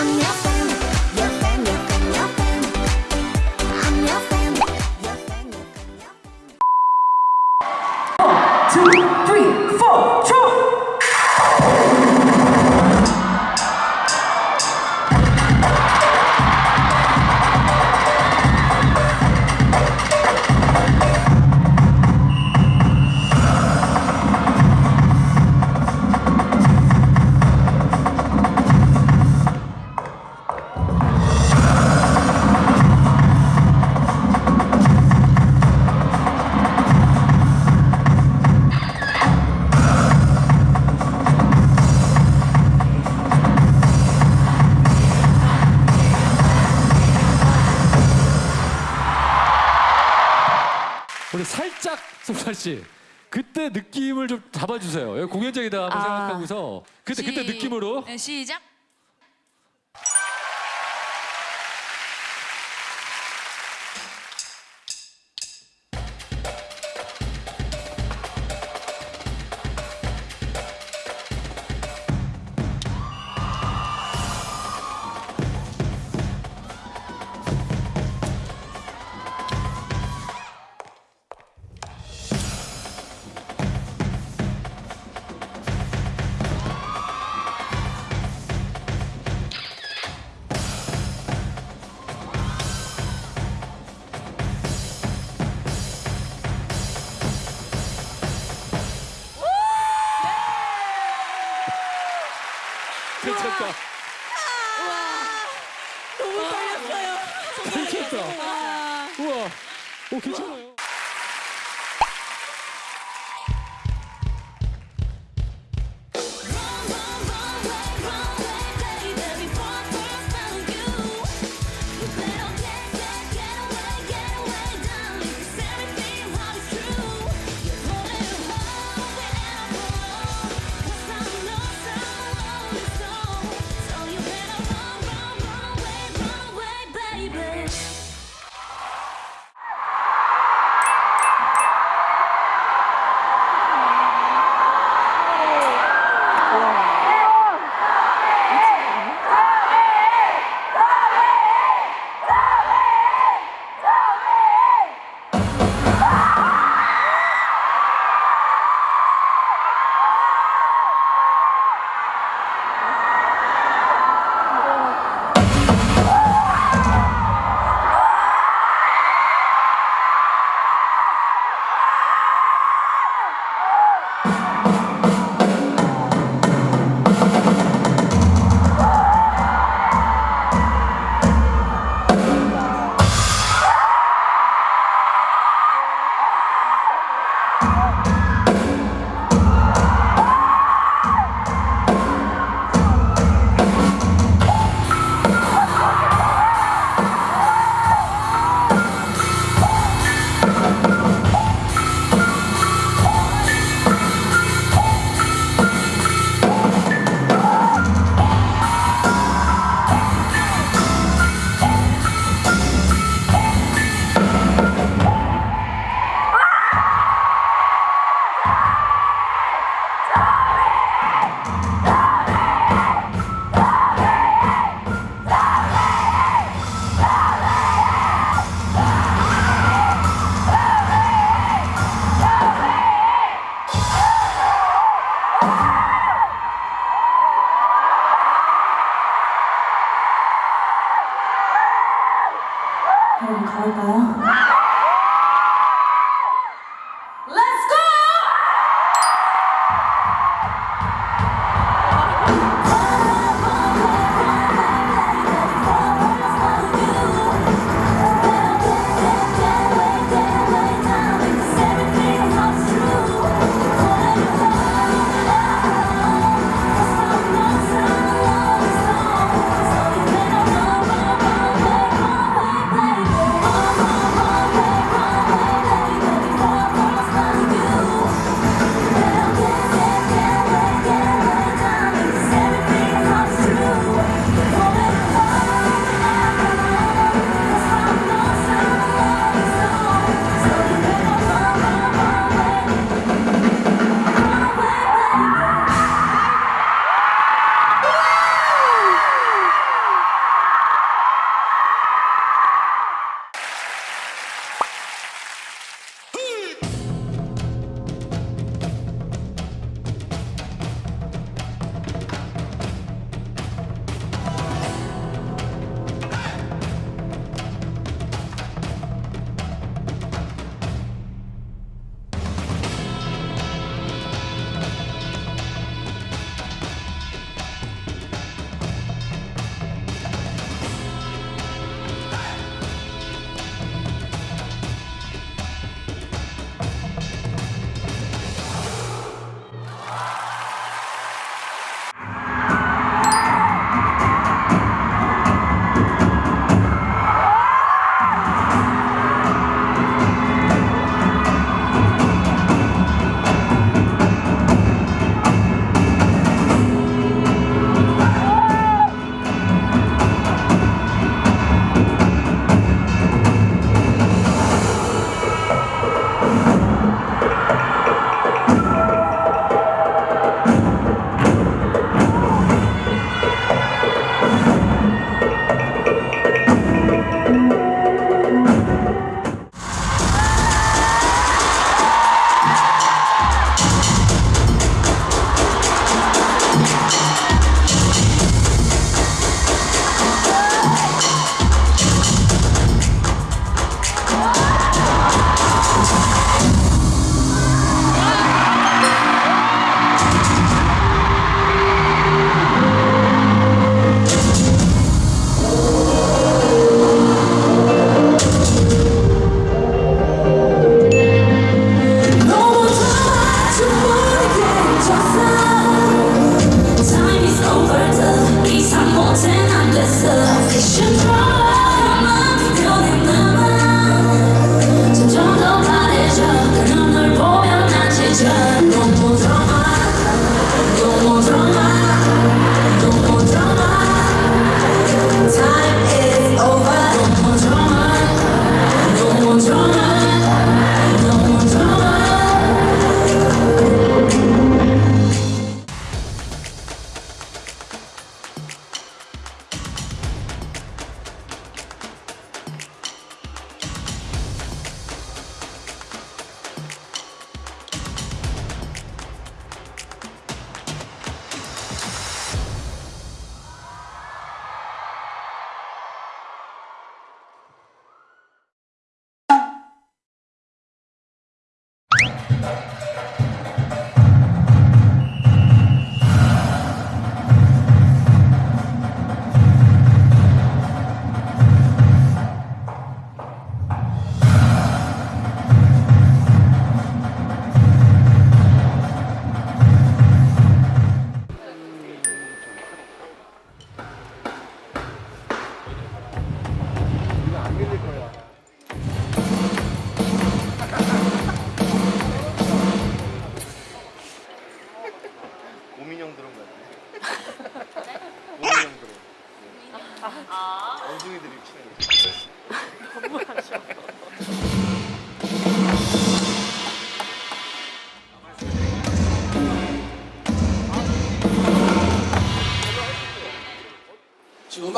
I'm your 우리 살짝 송찬 씨 그때 느낌을 좀 잡아주세요. 공연장이다 한번 아. 생각하고서 그때 그때 시- 느낌으로 네, 시작. 괜찮다. 너무 떨렸어요. 괜찮다. 우와. 오 괜찮아요.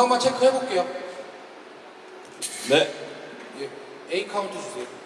금 음악만 체크해 볼게요. 네. 예, A 카운트 주세요.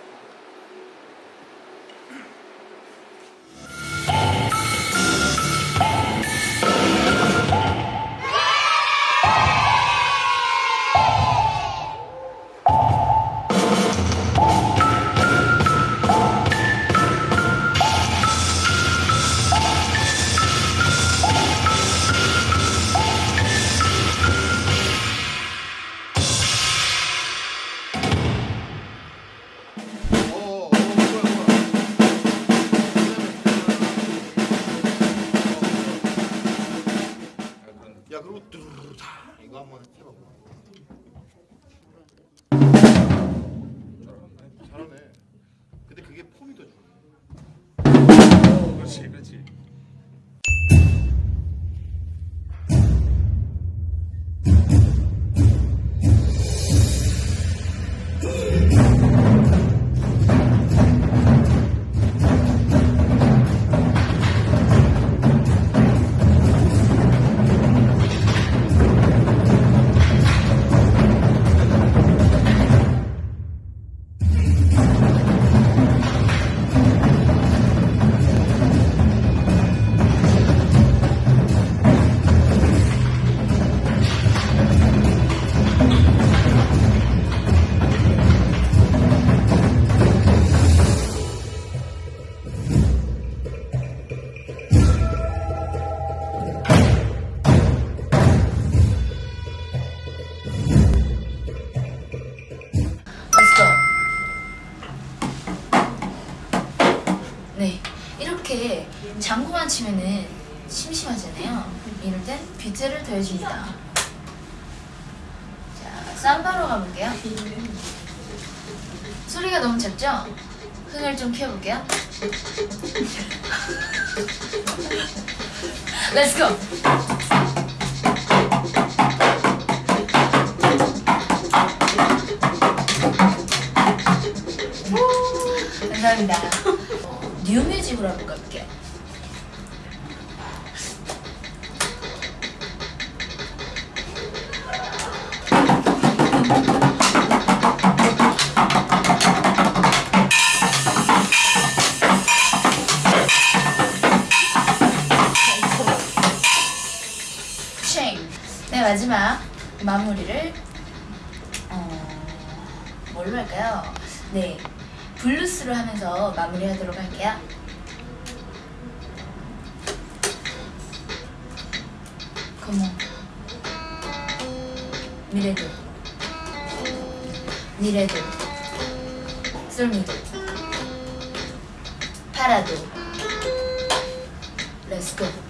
이렇게 장구만 치면은 심심하잖아요. 이럴 땐 비트를 더해줍니다. 자, 삼바로 가볼게요. 소리가 너무 작죠? 흥을 좀 키워볼게요. Let's go. 감사합니다. 뉴뮤직으로 한번. 쉐임. 네 마지막 마무리를 어, 뭘로 할까요? 네 블루스로 하면서 마무리하도록 할게요. Come on 미레도 미레도 솔미도 파라도. Let's go